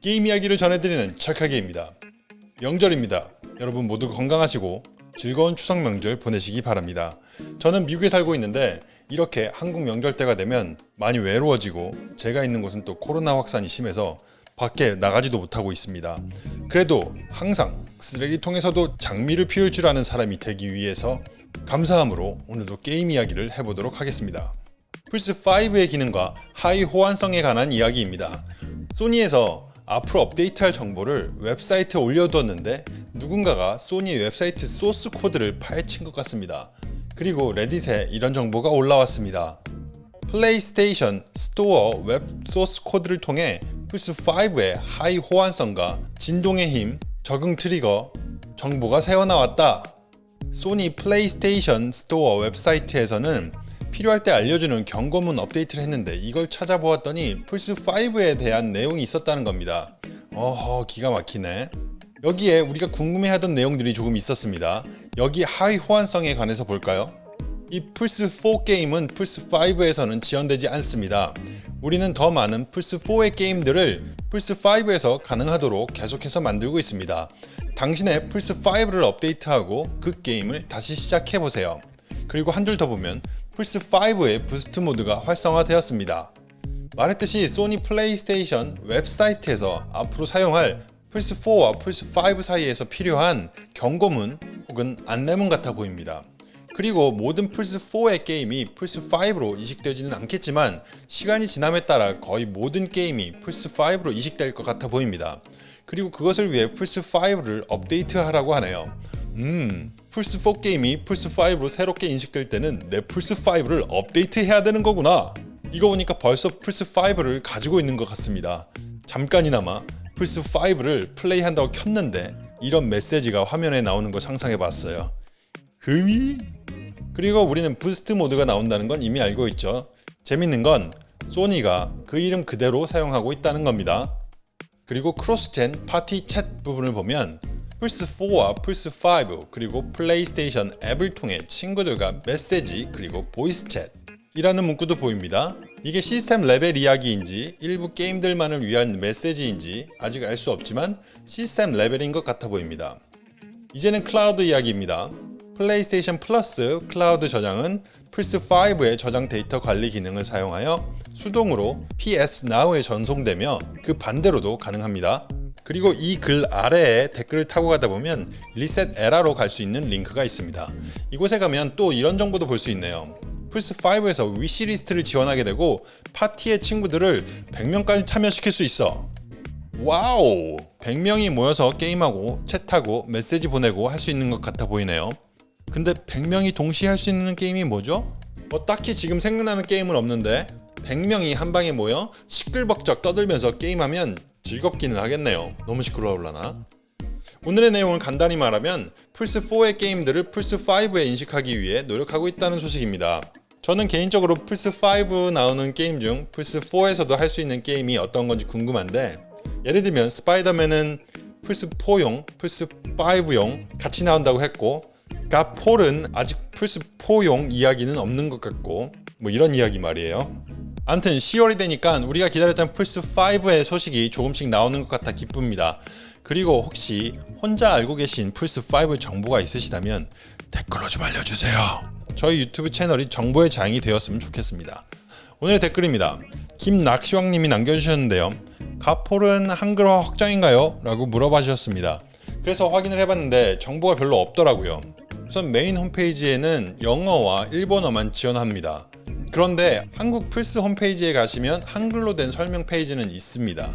게임 이야기를 전해드리는 착하게입니다. 명절입니다. 여러분 모두 건강하시고 즐거운 추석 명절 보내시기 바랍니다. 저는 미국에 살고 있는데 이렇게 한국 명절 때가 되면 많이 외로워지고 제가 있는 곳은 또 코로나 확산이 심해서 밖에 나가지도 못하고 있습니다. 그래도 항상 쓰레기통에서도 장미를 피울 줄 아는 사람이 되기 위해서 감사함으로 오늘도 게임 이야기를 해보도록 하겠습니다. 플스5의 기능과 하위 호환성에 관한 이야기입니다. 소니에서 앞으로 업데이트할 정보를 웹사이트에 올려두었는데 누군가가 소니 웹사이트 소스 코드를 파헤친 것 같습니다. 그리고 레딧에 이런 정보가 올라왔습니다. 플레이스테이션 스토어 웹 소스 코드를 통해 플스5의 하위 호환성과 진동의 힘, 적응 트리거 정보가 새어나왔다. 소니 플레이스테이션 스토어 웹사이트에서는 필요할 때 알려주는 경고문 업데이트를 했는데 이걸 찾아보았더니 플스5에 대한 내용이 있었다는 겁니다. 어허 기가 막히네. 여기에 우리가 궁금해하던 내용들이 조금 있었습니다. 여기 하위 호환성에 관해서 볼까요? 이 플스4 게임은 플스5에서는 지원되지 않습니다. 우리는 더 많은 플스4의 게임들을 플스5에서 가능하도록 계속해서 만들고 있습니다. 당신의 플스5를 업데이트하고 그 게임을 다시 시작해보세요. 그리고 한 줄 더 보면 플스5의 boost mode가 활성화되었습니다. 말했듯이 소니 플레이스테이션 웹사이트에서 앞으로 사용할 플스4와 플스5 사이에서 필요한 경고문 혹은 안내문 같아 보입니다. 그리고 모든 플스4의 게임이 플스5로 이식되지는 않겠지만 시간이 지남에 따라 거의 모든 게임이 플스5로 이식될 것 같아 보입니다. 그리고 그것을 위해 플스5를 업데이트하라고 하네요. 음, 플스4 게임이 플스5로 새롭게 인식될 때는 내 플스5를 업데이트해야 되는 거구나. 이거 보니까 벌써 플스5를 가지고 있는 것 같습니다. 잠깐이나마 플스5를 플레이한다고 켰는데 이런 메시지가 화면에 나오는 거 상상해봤어요. 흠이? 그리고 우리는 boost mode가 나온다는 건 이미 알고 있죠. 재밌는 건 소니가 그 이름 그대로 사용하고 있다는 겁니다. 그리고 cross-gen party chat 부분을 보면 플스4와 플스5 그리고 플레이스테이션 앱을 통해 친구들과 메시지 그리고 voice chat 이라는 문구도 보입니다. 이게 시스템 레벨 이야기인지 일부 게임들만을 위한 메시지인지 아직 알 수 없지만 시스템 레벨인 것 같아 보입니다. 이제는 클라우드 이야기입니다. 플레이스테이션 플러스 클라우드 저장은 플스5의 저장 데이터 관리 기능을 사용하여 수동으로 PS Now에 전송되며 그 반대로도 가능합니다. 그리고 이 글 아래에 댓글을 타고 가다 보면 ResetEra로 갈 수 있는 링크가 있습니다. 이곳에 가면 또 이런 정보도 볼 수 있네요. 플스5에서 wishlist를 지원하게 되고 파티의 친구들을 100명까지 참여시킬 수 있어. 와우! 100명이 모여서 게임하고 chat하고 메시지 보내고 할 수 있는 것 같아 보이네요. 근데 100명이 동시에 할 수 있는 게임이 뭐죠? 뭐 딱히 지금 생각나는 게임은 없는데 100명이 한 방에 모여 시끌벅적 떠들면서 게임하면 즐겁기는 하겠네요. 너무 시끄러울라나? 오늘의 내용을 간단히 말하면 플스4의 게임들을 플스5에 인식하기 위해 노력하고 있다는 소식입니다. 저는 개인적으로 플스5 나오는 게임 중 플스4에서도 할 수 있는 게임이 어떤 건지 궁금한데 예를 들면 스파이더맨은 플스4용, 플스5용 같이 나온다고 했고 갓폴은 아직 플스4용 이야기는 없는 것 같고 뭐 이런 이야기 말이에요. 암튼 10월이 되니까 우리가 기다렸던 플스5의 소식이 조금씩 나오는 것 같아 기쁩니다. 그리고 혹시 혼자 알고 계신 플스5 정보가 있으시다면 댓글로 좀 알려주세요. 저희 유튜브 채널이 정보의 장이 되었으면 좋겠습니다. 오늘의 댓글입니다. 김낙시왕님이 남겨주셨는데요. Godfall은 한글화 확장인가요? 라고 물어봐 주셨습니다. 그래서 확인을 해봤는데 정보가 별로 없더라고요. 우선 메인 홈페이지에는 영어와 일본어만 지원합니다. 그런데 한국 플스 홈페이지에 가시면 한글로 된 설명 페이지는 있습니다.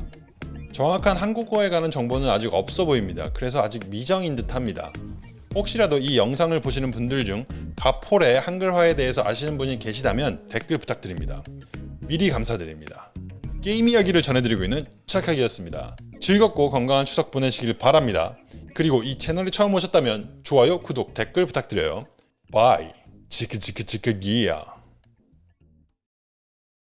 정확한 한국어에 관한 정보는 아직 없어 보입니다. 그래서 아직 미정인 듯 합니다. 혹시라도 이 영상을 보시는 분들 중 Godfall의 한글화에 대해서 아시는 분이 계시다면 댓글 부탁드립니다. 미리 감사드립니다. 게임 이야기를 전해드리고 있는 착하기였습니다. 즐겁고 건강한 추석 보내시길 바랍니다. 그리고 이 채널에 처음 오셨다면 좋아요, 구독, 댓글 부탁드려요. Bye. 치크치크치크기야.